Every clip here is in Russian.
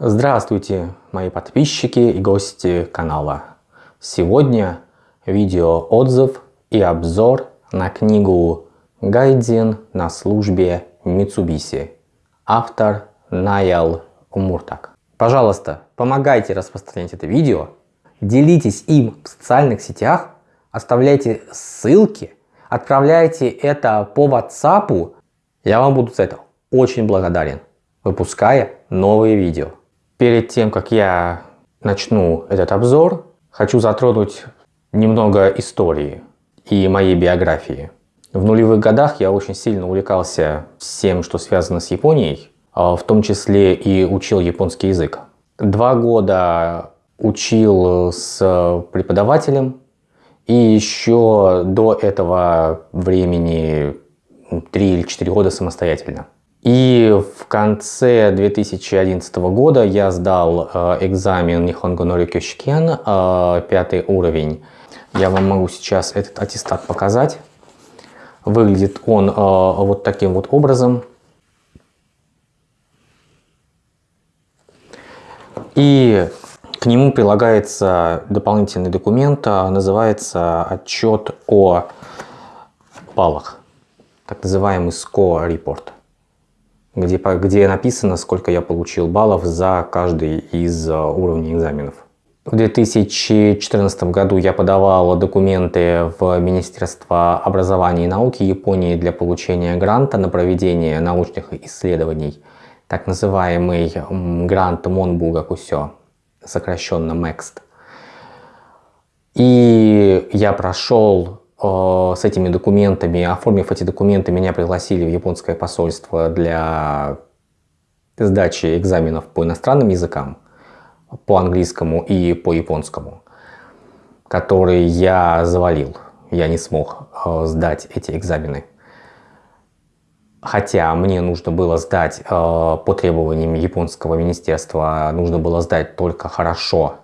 Здравствуйте, мои подписчики и гости канала. Сегодня видео отзыв и обзор на книгу «Гайден на службе Mitsubishi». Автор Найл Умуртак. Пожалуйста, помогайте распространять это видео, делитесь им в социальных сетях, оставляйте ссылки, отправляйте это по WhatsApp. Я вам буду за это очень благодарен, выпуская новые видео. Перед тем, как я начну этот обзор, хочу затронуть немного истории и моей биографии. В нулевых годах я очень сильно увлекался всем, что связано с Японией, а в том числе и учил японский язык. Два года учил с преподавателем, и еще до этого времени три или четыре года самостоятельно. И в конце 2011 года я сдал э, экзамен Nihongo no Ryukyoshken, э, пятый уровень. Я вам могу сейчас этот аттестат показать. Выглядит он э, вот таким вот образом. И к нему прилагается дополнительный документ, называется отчет о баллах, так называемый report где, где написано, сколько я получил баллов за каждый из а, уровней экзаменов. В 2014 году я подавал документы в Министерство образования и науки Японии для получения гранта на проведение научных исследований, так называемый грант Монбуга Кусё, сокращенно MEXT. И я прошел Э, с этими документами, оформив эти документы, меня пригласили в японское посольство для сдачи экзаменов по иностранным языкам, по английскому и по японскому, которые я завалил. Я не смог э, сдать эти экзамены. Хотя мне нужно было сдать э, по требованиям японского министерства, нужно было сдать только хорошо,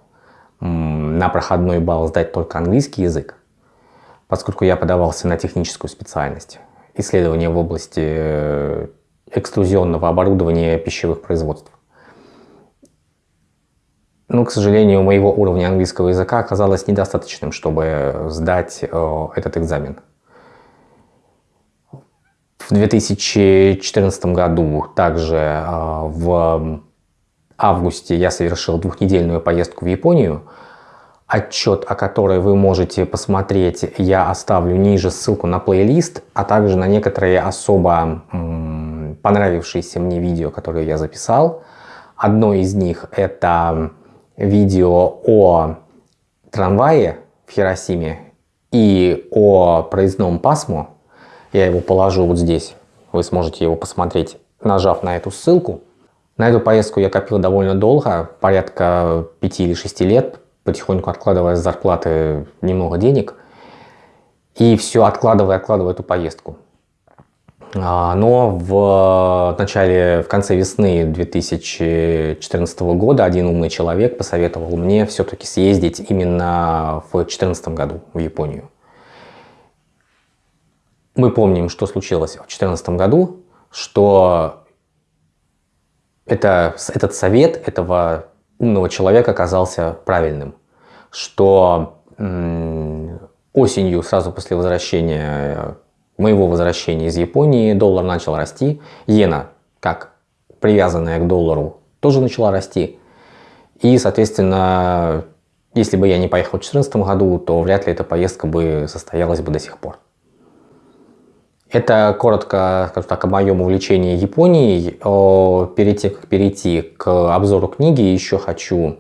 на проходной балл сдать только английский язык поскольку я подавался на техническую специальность. Исследования в области э, экструзионного оборудования пищевых производств. Но, к сожалению, моего уровня английского языка оказалось недостаточным, чтобы сдать э, этот экзамен. В 2014 году, также э, в августе, я совершил двухнедельную поездку в Японию – отчет, о которой вы можете посмотреть, я оставлю ниже ссылку на плейлист, а также на некоторые особо понравившиеся мне видео, которые я записал. Одно из них это видео о трамвае в Хиросиме и о проездном пасмо. Я его положу вот здесь, вы сможете его посмотреть, нажав на эту ссылку. На эту поездку я копил довольно долго, порядка 5 или 6 лет, потихоньку откладывая с зарплаты немного денег. И все откладывая, откладывая эту поездку. А, но в начале, в конце весны 2014 года один умный человек посоветовал мне все-таки съездить именно в 2014 году в Японию. Мы помним, что случилось в 2014 году, что это, этот совет этого умного человека оказался правильным, что осенью, сразу после возвращения, моего возвращения из Японии, доллар начал расти, иена, как привязанная к доллару, тоже начала расти. И, соответственно, если бы я не поехал в 2014 году, то вряд ли эта поездка бы состоялась бы до сих пор. Это коротко, скажу так, о моем увлечении Японией. Перед тем, как перейти к обзору книги, еще хочу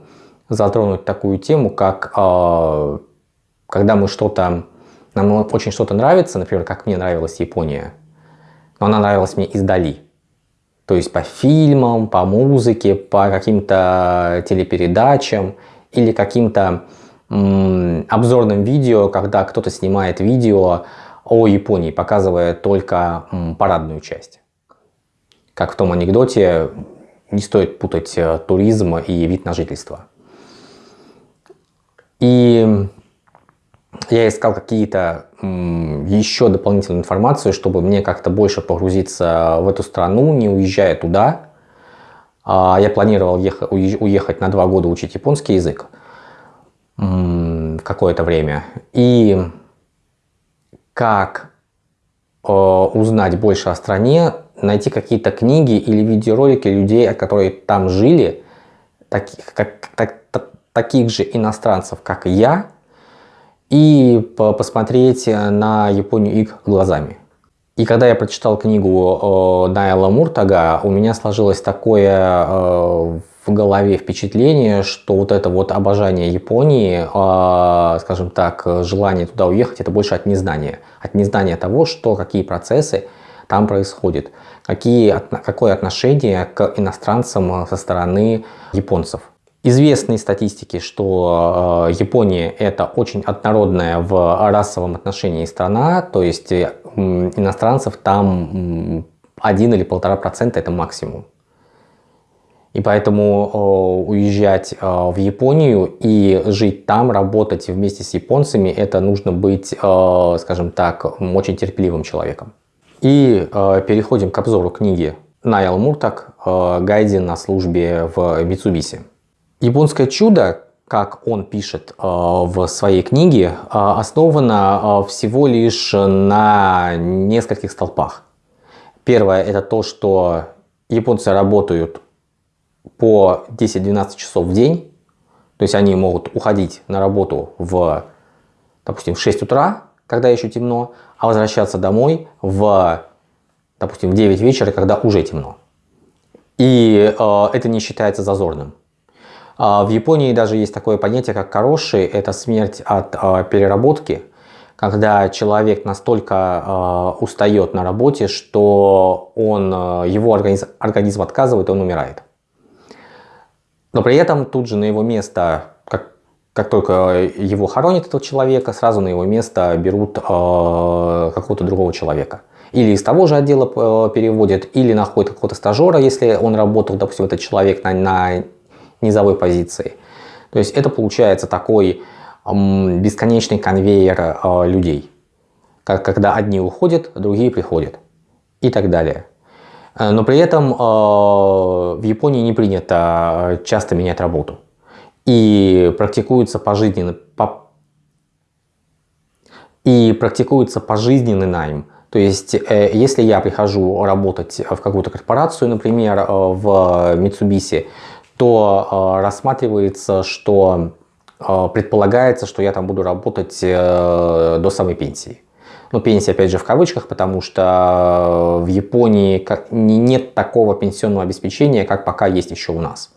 затронуть такую тему, как а, когда мы что-то, нам очень что-то нравится, например, как мне нравилась Япония, но она нравилась мне издали. То есть по фильмам, по музыке, по каким-то телепередачам или каким-то обзорным видео, когда кто-то снимает видео о Японии, показывая только парадную часть. Как в том анекдоте, не стоит путать э, туризм и вид на жительство. И я искал какие-то еще дополнительную информацию, чтобы мне как-то больше погрузиться в эту страну, не уезжая туда. А, я планировал уехать на два года учить японский язык какое-то время. И как э, узнать больше о стране, найти какие-то книги или видеоролики людей, которые там жили, таких, как, так, таких же иностранцев, как я, и посмотреть на Японию их глазами. И когда я прочитал книгу Найла Муртага, у меня сложилось такое э, в голове впечатление, что вот это вот обожание Японии, э, скажем так, желание туда уехать, это больше от незнания. От незнания того, что, какие процессы там происходят, какие, какое отношение к иностранцам со стороны японцев. Известные статистики, что э, Япония это очень однородная в расовом отношении страна, то есть э, иностранцев там 1 или полтора процента это максимум. И поэтому э, уезжать в Японию и жить там, работать вместе с японцами, это нужно быть, скажем так, очень терпеливым человеком. И переходим к обзору книги Найл Муртак «Гайдин на службе в Митсубиси». Японское чудо, как он пишет э, в своей книге, э, основано э, всего лишь на нескольких столпах. Первое это то, что японцы работают по 10-12 часов в день, то есть они могут уходить на работу в, допустим, в 6 утра, когда еще темно, а возвращаться домой в, допустим, в 9 вечера, когда уже темно. И э, это не считается зазорным. А, в Японии даже есть такое понятие, как кароши, это смерть от а, переработки, когда человек настолько а, устает на работе, что он, его организм, организм отказывает, он умирает. Но при этом тут же на его место, как, как только его хоронят этого человека, сразу на его место берут какого-то другого человека. Или из того же отдела переводят, или находят какого-то стажера, если он работал, допустим, этот человек на, на низовой позиции. То есть это получается такой бесконечный конвейер э, людей, как, когда одни уходят, другие приходят и так далее. Э, но при этом э, в Японии не принято часто менять работу. И практикуется пожизненный, по, и практикуется пожизненный найм. То есть, если я прихожу работать в какую-то корпорацию, например, в Mitsubishi, то э, рассматривается, что э, предполагается, что я там буду работать э, до самой пенсии. Ну, пенсия, опять же, в кавычках, потому что в Японии как, нет такого пенсионного обеспечения, как пока есть еще у нас.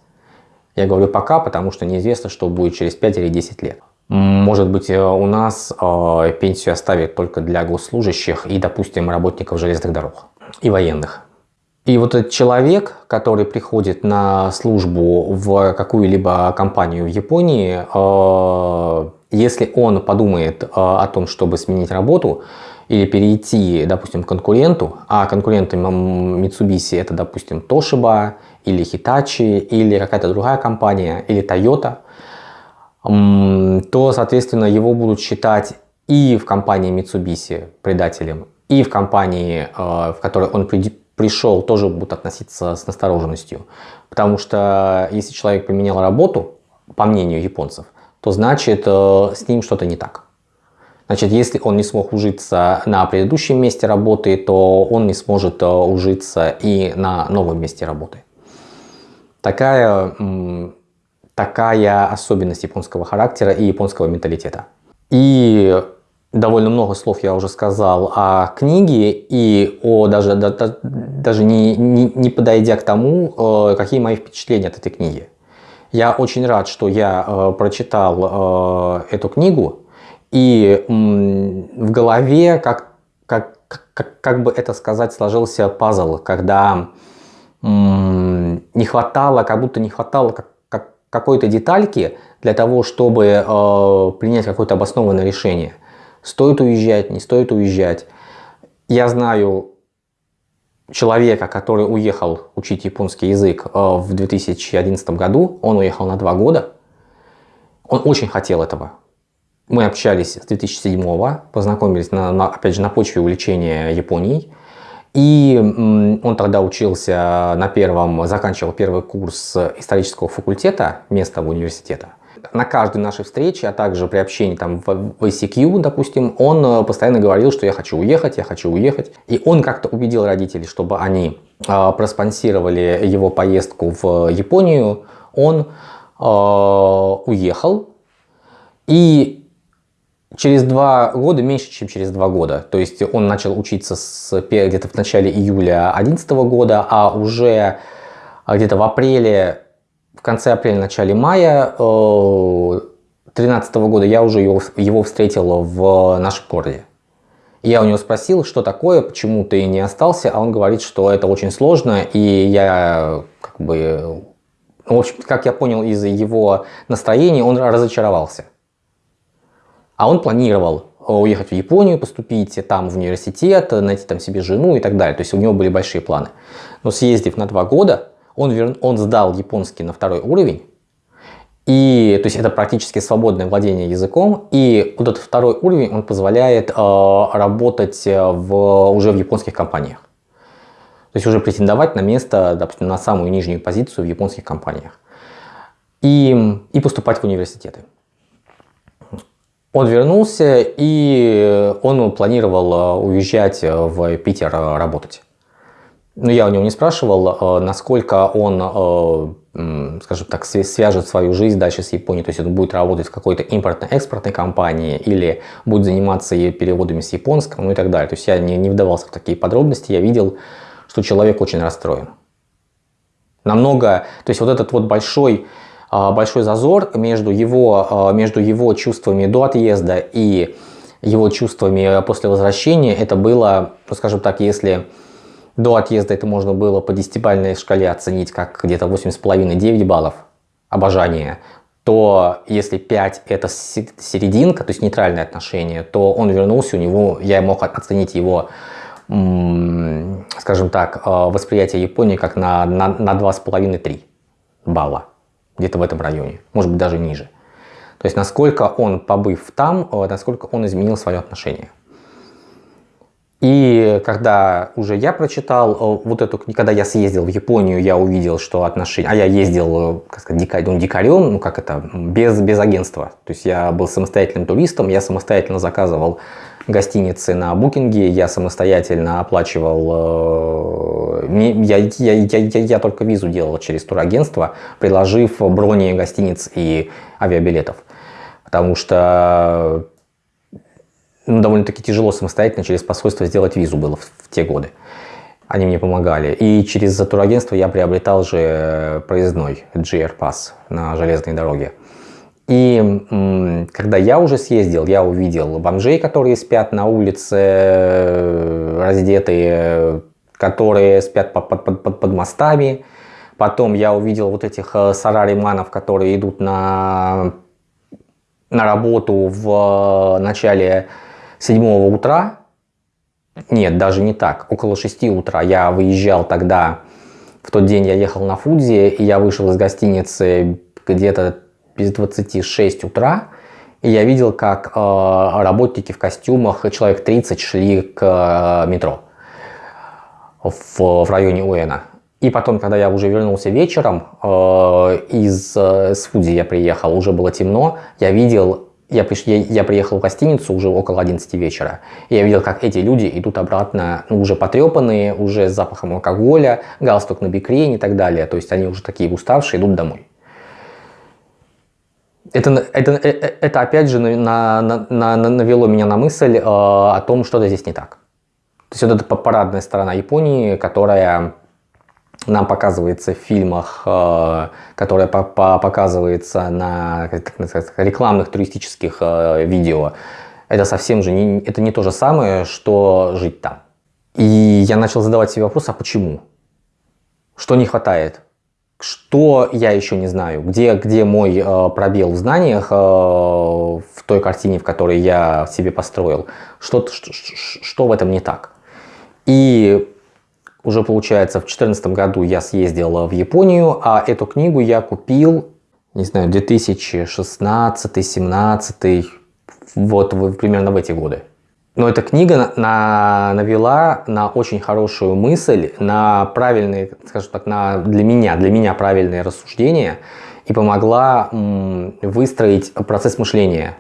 Я говорю пока, потому что неизвестно, что будет через 5 или 10 лет. Может быть, у нас э, пенсию оставят только для госслужащих и, допустим, работников железных дорог и военных. И вот этот человек, который приходит на службу в какую-либо компанию в Японии, э, если он подумает э, о том, чтобы сменить работу или перейти, допустим, к конкуренту, а конкуренты Mitsubishi это, допустим, Toshiba или Hitachi или какая-то другая компания или Toyota, то, соответственно, его будут считать и в компании Mitsubishi предателем, и в компании, э, в которой он придет пришел, тоже будут относиться с настороженностью. Потому что если человек поменял работу, по мнению японцев, то значит э, с ним что-то не так. Значит, если он не смог ужиться на предыдущем месте работы, то он не сможет э, ужиться и на новом месте работы. Такая, такая особенность японского характера и японского менталитета. И довольно много слов я уже сказал о книге и о даже, да, даже не, не, не подойдя к тому, э, какие мои впечатления от этой книги. Я очень рад, что я э, прочитал э, эту книгу и в голове, как, как, как, как бы это сказать, сложился пазл, когда не хватало, как будто не хватало как, как, какой-то детальки для того, чтобы э, принять какое-то обоснованное решение – Стоит уезжать, не стоит уезжать. Я знаю человека, который уехал учить японский язык э, в 2011 году. Он уехал на два года. Он очень хотел этого. Мы общались с 2007 познакомились, на, на, опять же, на почве увлечения Японией. И он тогда учился на первом, заканчивал первый курс исторического факультета местного университета. На каждой нашей встрече, а также при общении там в ICQ, допустим, он э, постоянно говорил, что я хочу уехать, я хочу уехать. И он как-то убедил родителей, чтобы они э, проспонсировали его поездку в Японию. Он э, уехал. И через два года, меньше чем через два года, то есть он начал учиться где-то в начале июля 2011 года, а уже где-то в апреле в конце апреля, начале мая 2013 э, года я уже его, его встретил в нашем городе. Я у него спросил, что такое, почему ты не остался, а он говорит, что это очень сложно, и я как бы, ну, в общем, как я понял из его настроения, он разочаровался. А он планировал уехать в Японию, поступить там в университет, найти там себе жену и так далее. То есть у него были большие планы. Но съездив на два года, он, вер... он сдал японский на второй уровень, и, то есть это практически свободное владение языком, и вот этот второй уровень, он позволяет э, работать в, уже в японских компаниях. То есть уже претендовать на место, допустим, на самую нижнюю позицию в японских компаниях. И, и поступать в университеты. Он вернулся, и он планировал э, уезжать в Питер э, работать. Ну, я у него не спрашивал, э, насколько он, э, скажем так, свяжет свою жизнь дальше с Японией. То есть он будет работать в какой-то импортно-экспортной компании или будет заниматься переводами с японского, ну и так далее. То есть я не, не вдавался в такие подробности. Я видел, что человек очень расстроен. Намного, то есть вот этот вот большой, э, большой зазор между его, между его чувствами до отъезда и его чувствами после возвращения, это было, ну, скажем так, если до отъезда это можно было по десятибальной шкале оценить как где-то 8,5-9 баллов обожания, то если 5 это серединка, то есть нейтральное отношение, то он вернулся, у него, я мог оценить его, скажем так, э, восприятие Японии как на, на, на 2,5-3 балла, где-то в этом районе, может быть даже ниже. То есть насколько он, побыв там, э, насколько он изменил свое отношение. И когда уже я прочитал э, вот эту книгу, когда я съездил в Японию, я увидел, что отношения... А я ездил, э, как сказать, дикарь, ну, дикарем, ну как это, без, без агентства. То есть я был самостоятельным туристом, я самостоятельно заказывал гостиницы на букинге, я самостоятельно оплачивал... Э, я, я, я, я, только визу делал через турагентство, предложив брони гостиниц и авиабилетов. Потому что ну, довольно-таки тяжело самостоятельно через посольство сделать визу было в, в те годы. Они мне помогали. И через турагентство я приобретал же э, проездной GR Pass на железной дороге. И когда я уже съездил, я увидел бомжей, которые спят на улице, э, раздетые, которые спят под, под, под, под мостами. Потом я увидел вот этих э, сарариманов, которые идут на, на работу в начале 7 утра, нет, даже не так, около 6 утра я выезжал тогда, в тот день я ехал на Фудзи, и я вышел из гостиницы где-то без 26 утра, и я видел, как э, работники в костюмах, человек 30 шли к э, метро в, в районе Уэна. И потом, когда я уже вернулся вечером, э, из э, с Фудзи я приехал, уже было темно, я видел я, приш... я, я приехал в гостиницу уже около 11 вечера. И я видел, как эти люди идут обратно, ну, уже потрепанные, уже с запахом алкоголя, галстук на бикрень и так далее. То есть они уже такие уставшие, идут домой. Это, это, это, э, это опять же на, на, на, навело меня на мысль э, о том, что-то здесь не так. То есть вот эта парадная сторона Японии, которая нам показывается в фильмах, э, которая показывается на рекламных туристических э, видео, это совсем же не, это не то же самое, что жить там. И я начал задавать себе вопрос, а почему? Что не хватает? Что я еще не знаю? Где, где мой э, пробел в знаниях э, в той картине, в которой я себе построил? Что, что, что в этом не так? И уже получается в 2014 году я съездил в Японию, а эту книгу я купил, не знаю, 2016-2017, вот примерно в эти годы. Но эта книга на, навела на очень хорошую мысль, на правильные, скажем так, на, для меня, для меня правильные рассуждения и помогла выстроить процесс мышления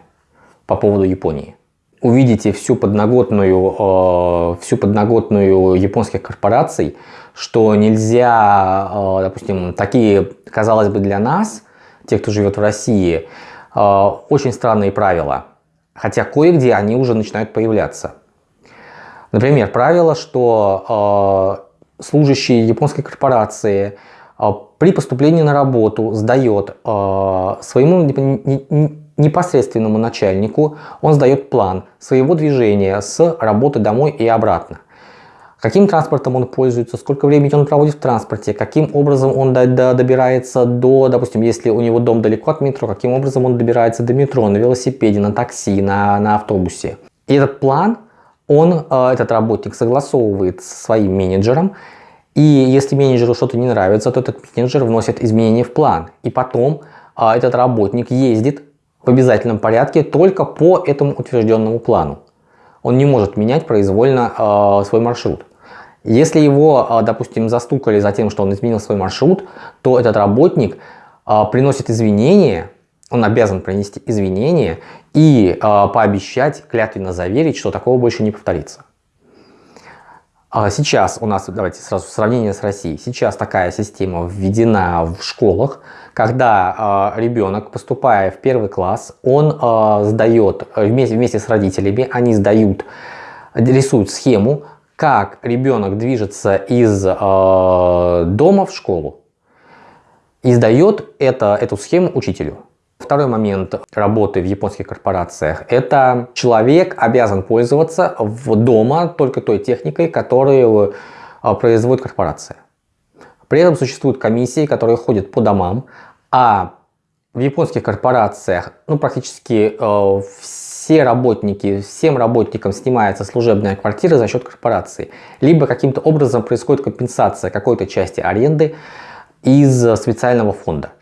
по поводу Японии. Увидите всю подноготную, э, всю подноготную японских корпораций, что нельзя, э, допустим, такие, казалось бы, для нас, тех, кто живет в России, э, очень странные правила. Хотя кое-где они уже начинают появляться. Например, правило, что служащие японской корпорации при поступлении на работу сдает своему непосредственному начальнику, он сдает план своего движения с работы домой и обратно. Каким транспортом он пользуется, сколько времени он проводит в транспорте, каким образом он добирается до, допустим, если у него дом далеко от метро, каким образом он добирается до метро, на велосипеде, на такси, на, на автобусе. И этот план, он, э, этот работник согласовывает со своим менеджером, и если менеджеру что-то не нравится, то этот менеджер вносит изменения в план. И потом э, этот работник ездит в обязательном порядке только по этому утвержденному плану. Он не может менять произвольно э, свой маршрут. Если его, э, допустим, застукали за тем, что он изменил свой маршрут, то этот работник э, приносит извинения, он обязан принести извинения и э, пообещать, клятвенно заверить, что такого больше не повторится. А сейчас у нас, давайте сразу сравнение с Россией, сейчас такая система введена в школах, когда э, ребенок, поступая в первый класс, он э, сдает вместе, вместе с родителями, они сдают, рисуют схему, как ребенок движется из э, дома в школу и сдает это, эту схему учителю. Второй момент работы в японских корпорациях – это человек обязан пользоваться в дома только той техникой, которую а, производит корпорация. При этом существуют комиссии, которые ходят по домам, а в японских корпорациях ну, практически э, все работники, всем работникам снимается служебная квартира за счет корпорации. Либо каким-то образом происходит компенсация какой-то части аренды из специального фонда.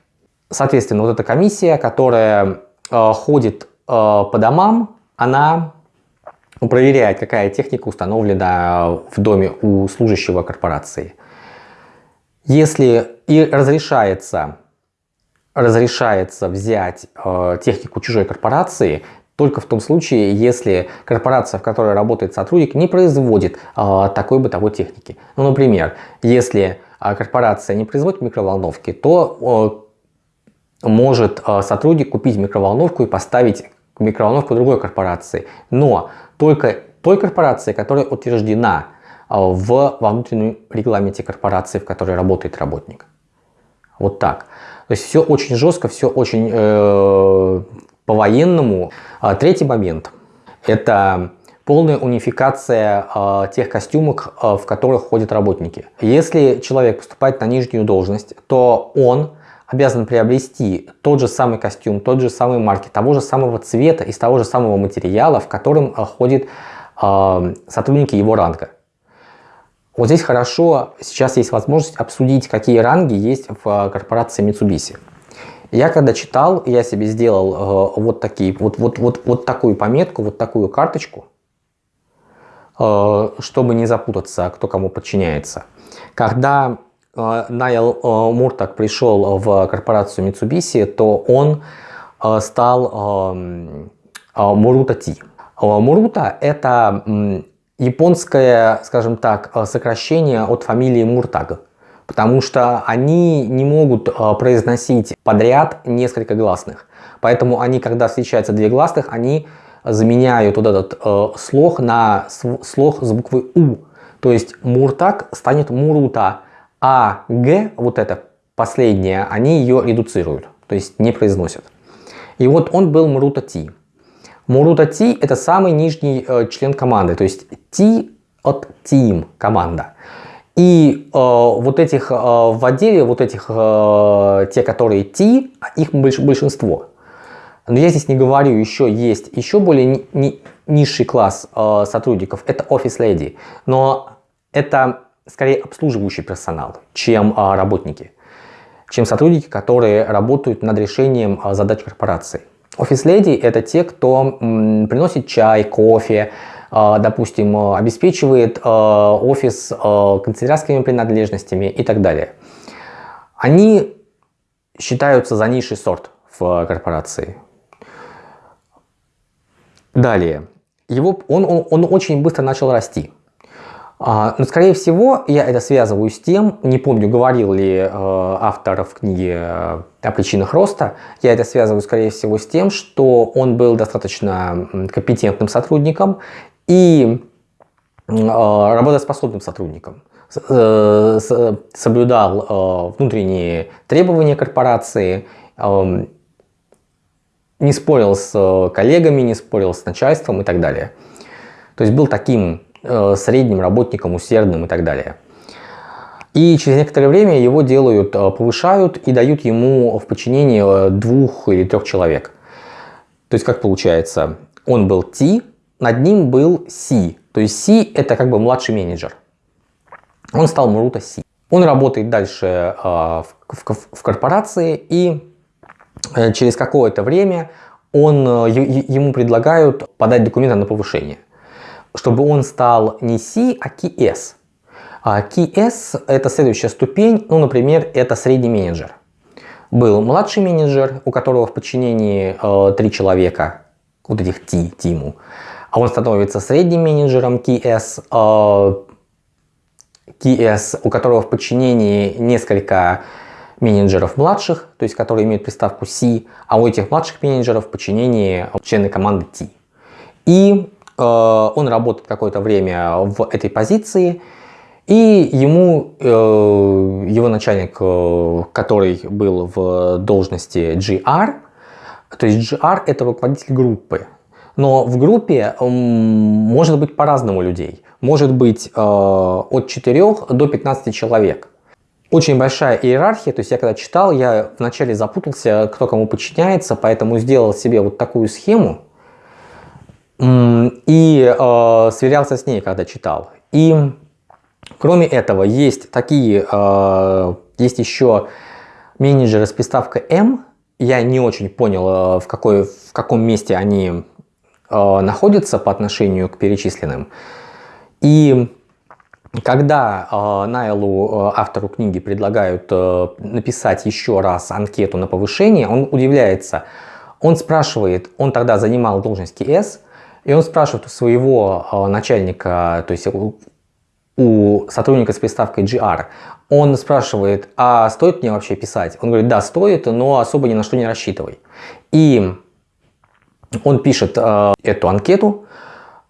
Соответственно, вот эта комиссия, которая э, ходит э, по домам, она проверяет, какая техника установлена в доме у служащего корпорации. Если и разрешается, разрешается взять э, технику чужой корпорации, только в том случае, если корпорация, в которой работает сотрудник, не производит э, такой бытовой техники. Ну, например, если э, корпорация не производит микроволновки, то может э, сотрудник купить микроволновку и поставить микроволновку другой корпорации. Но только той корпорации, которая утверждена э, в, во внутреннем регламенте корпорации, в которой работает работник. Вот так. То есть все очень жестко, все очень э, по-военному. А третий момент – это полная унификация э, тех костюмов, э, в которых ходят работники. Если человек поступает на нижнюю должность, то он обязан приобрести тот же самый костюм, тот же самый марки, того же самого цвета, из того же самого материала, в котором э, ходят э, сотрудники его ранга. Вот здесь хорошо, сейчас есть возможность обсудить, какие ранги есть в э, корпорации Mitsubishi. Я когда читал, я себе сделал э, вот, такие, вот, вот, вот, вот такую пометку, вот такую карточку, э, чтобы не запутаться, кто кому подчиняется. Когда Найл э, Муртак пришел в корпорацию Mitsubishi, то он э, стал Мурута Ти. Мурута – это японское, скажем так, сокращение от фамилии Муртаг. Потому что они не могут произносить подряд несколько гласных. Поэтому они, когда встречаются две гласных, они заменяют вот этот слог на слог с буквы У. То есть Муртак станет Мурута. А Г, вот это последнее, они ее редуцируют, то есть не произносят. И вот он был Мурута Ти. Мурута Ти это самый нижний э, член команды, то есть Ти от Team команда. И э, вот этих э, в отделе, вот этих, э, те, которые Ти, их больш, большинство. Но я здесь не говорю, еще есть еще более ни, ни, низший класс э, сотрудников, это Office Lady. Но это скорее обслуживающий персонал, чем а, работники, чем сотрудники, которые работают над решением а, задач корпорации. Офис-леди – это те, кто приносит чай, кофе, допустим, обеспечивает офис канцелярскими принадлежностями и так далее. Они считаются за низший сорт в корпорации. Далее. Его, он, он, он очень быстро начал расти. А, но, скорее всего, я это связываю с тем, не помню, говорил ли э, автор в книге э, о причинах роста, я это связываю, скорее всего, с тем, что он был достаточно компетентным сотрудником и э, работоспособным сотрудником. Э, соблюдал э, внутренние требования корпорации, эм, не спорил с коллегами, не спорил с начальством и так далее. То есть был таким э, средним работником, усердным и так далее. И через некоторое время его делают, повышают и дают ему в подчинение двух или трех человек. То есть как получается, он был T, над ним был C. То есть C это как бы младший менеджер он стал Мурута Си. Он работает дальше а, в, корпорации и э, через какое-то время он, э, ему предлагают подать документы на повышение, чтобы он стал не Си, а KS. А KS это следующая ступень, ну, например, это средний менеджер. Был младший менеджер, у которого в подчинении э, три человека, вот этих T, Тиму, а он становится средним менеджером KS, TS, у которого в подчинении несколько менеджеров младших, то есть которые имеют приставку C, а у этих младших менеджеров в подчинении члены команды T. И э, он работает какое-то время в этой позиции, и ему э, его начальник, э, который был в должности GR, то есть GR это руководитель группы, но в группе может быть по-разному людей. Может быть э, от 4 до 15 человек. Очень большая иерархия, то есть я когда читал, я вначале запутался, кто кому подчиняется, поэтому сделал себе вот такую схему и э, сверялся с ней, когда читал. И кроме этого есть такие, э, есть еще менеджеры с приставкой M. Я не очень понял, э, в, какой, в каком месте они Э, находится по отношению к перечисленным. И когда э, Найлу, э, автору книги, предлагают э, написать еще раз анкету на повышение, он удивляется. Он спрашивает, он тогда занимал должность КС, и он спрашивает у своего э, начальника, то есть у сотрудника с приставкой GR, он спрашивает, а стоит мне вообще писать? Он говорит, да, стоит, но особо ни на что не рассчитывай. И он пишет э, эту анкету,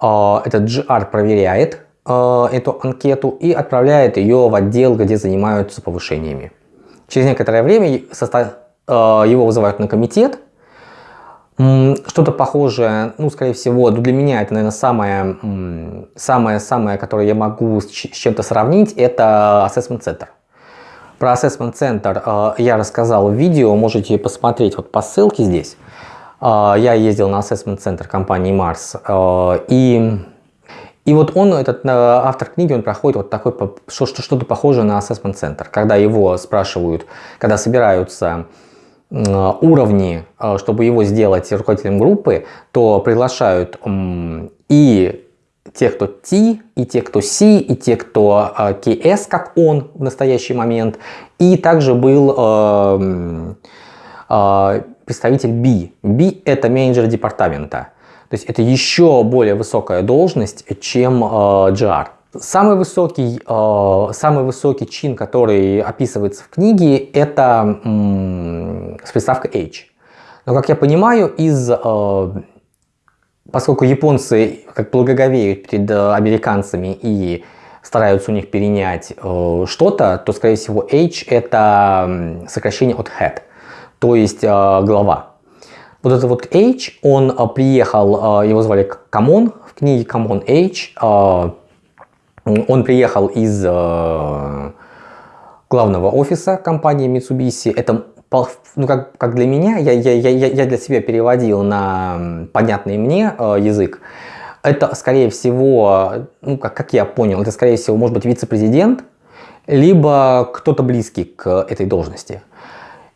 э, этот GR проверяет э, эту анкету и отправляет ее в отдел, где занимаются повышениями. Через некоторое время состав, э, его вызывают на комитет. Что-то похожее, ну, скорее всего, ну, для меня это, наверное, самое, самое, самое, которое я могу с чем-то сравнить, это Assessment Center. Про Assessment Center э, я рассказал в видео, можете посмотреть вот по ссылке здесь. А, я ездил на ассессмент-центр компании Mars, а, и, и вот он, этот автор книги, он проходит вот такой, что-то похожее на ассессмент-центр, когда его спрашивают, когда собираются уровни, а, чтобы его сделать руководителем группы, то приглашают и те, кто T, и те, кто C, и те, кто KS, как он в настоящий момент, и также был представитель B. B это менеджер департамента. То есть это еще более высокая должность, чем э, GR. Самый высокий, э, самый высокий чин, который описывается в книге, это м, с приставкой H. Но, как я понимаю, из, э, поскольку японцы как благоговеют перед американцами и стараются у них перенять э, что-то, то, скорее всего, H это сокращение от head то есть э, глава. Вот это вот H, он э, приехал, э, его звали Камон, в книге Камон H, он приехал из главного офиса компании Mitsubishi. Это, ну, как, как для меня, я, я, я, я для себя переводил на понятный мне язык. Это, скорее всего, ну, как, как я понял, это, скорее всего, может быть вице-президент, либо кто-то близкий к этой должности.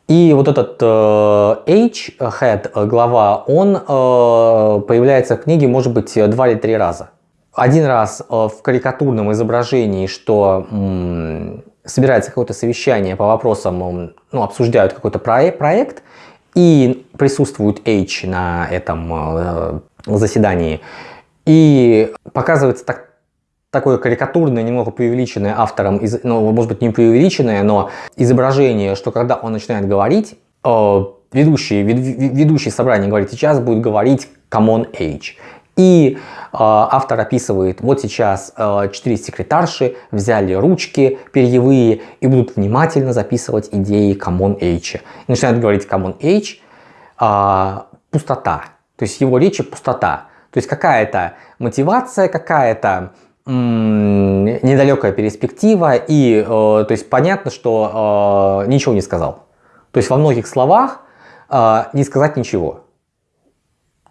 И вот этот э, H, head, э, глава, он э, появляется в книге, может быть, два или три раза. Один раз э, в карикатурном изображении, что собирается какое-то совещание по вопросам, ну, обсуждают какой-то проект, и присутствует H на этом э, заседании, и показывается так, такое карикатурное, немного преувеличенное автором, ну, может быть, не преувеличенное, но изображение, что когда он начинает говорить, э, ведущий, вед, ведущий собрания говорит, сейчас будет говорить Common Age. И э, автор описывает, вот сейчас э, четыре секретарши взяли ручки перьевые и будут внимательно записывать идеи Common Age. И начинают говорить Common Age, э, пустота. То есть его речи пустота. То есть какая-то мотивация, какая-то недалекая перспектива и э, то есть понятно, что э, ничего не сказал. То есть во многих словах э, не сказать ничего.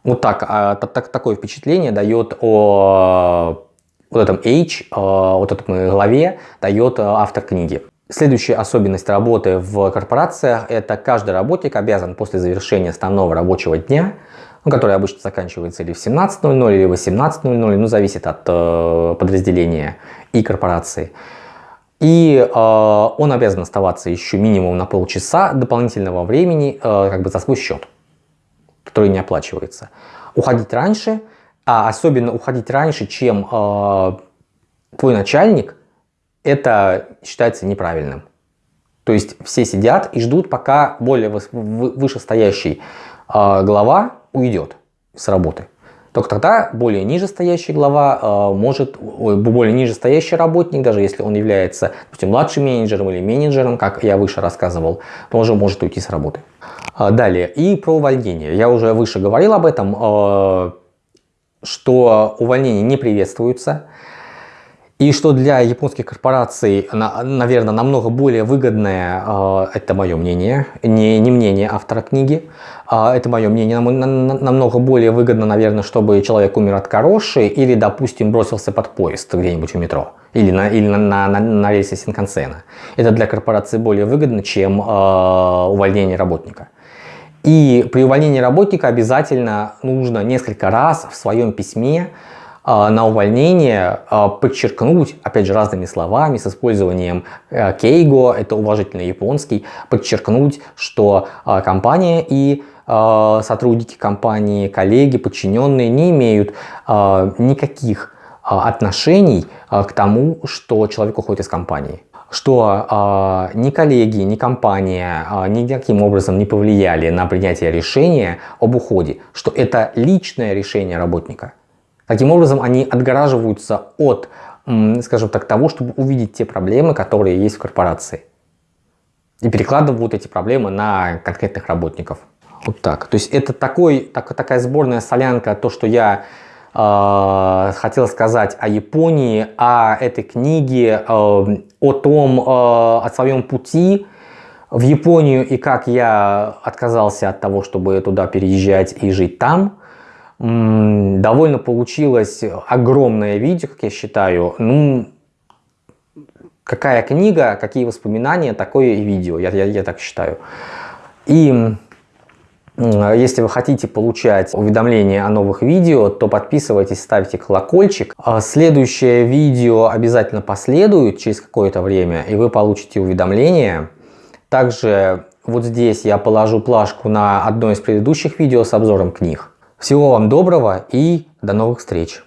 Вот так, э, так такое впечатление дает о вот этом H, э, вот этой главе дает автор книги. Следующая особенность работы в корпорациях – это каждый работник обязан после завершения основного рабочего дня ну, который обычно заканчивается или в 17.00, или в 18.00, ну, зависит от э, подразделения и корпорации. И э, он обязан оставаться еще минимум на полчаса дополнительного времени э, как бы за свой счет, который не оплачивается. Уходить раньше, а особенно уходить раньше, чем э, твой начальник, это считается неправильным. То есть все сидят и ждут, пока более вышестоящий э, глава уйдет с работы. Только тогда более нижестоящий глава э, может, ой, более нижестоящий работник, даже если он является допустим, младшим менеджером или менеджером, как я выше рассказывал, тоже может уйти с работы. Э, далее, и про увольнение. Я уже выше говорил об этом, э, что увольнение не приветствуется. И что для японских корпораций, наверное, намного более выгодное, а, это мое мнение, не, не мнение автора книги, а, это мое мнение, намного более выгодно, наверное, чтобы человек умер от короши или, допустим, бросился под поезд где-нибудь в метро или на, или на, на, на, на рейсе Синкансена. Это для корпорации более выгодно, чем э, увольнение работника. И при увольнении работника обязательно нужно несколько раз в своем письме на увольнение а, подчеркнуть, опять же, разными словами, с использованием э, кейго, это уважительный японский, подчеркнуть, что а, компания и сотрудники компании, коллеги, подчиненные не имеют никаких отношений к тому, что человек уходит из компании что э, ни коллеги, ни компания э, никаким образом не повлияли на принятие решения об уходе, что это личное решение работника. Таким образом, они отгораживаются от, скажем так, того, чтобы увидеть те проблемы, которые есть в корпорации. И перекладывают эти проблемы на конкретных работников. Вот так. То есть это такой, так, такая сборная солянка, то, что я э, хотел сказать о Японии, о этой книге, э, о том, э, о своем пути в Японию и как я отказался от того, чтобы туда переезжать и жить там довольно получилось огромное видео, как я считаю. Ну, какая книга, какие воспоминания, такое и видео, я, я, я так считаю. И если вы хотите получать уведомления о новых видео, то подписывайтесь, ставьте колокольчик. А следующее видео обязательно последует через какое-то время, и вы получите уведомления. Также вот здесь я положу плашку на одно из предыдущих видео с обзором книг. Всего вам доброго и до новых встреч!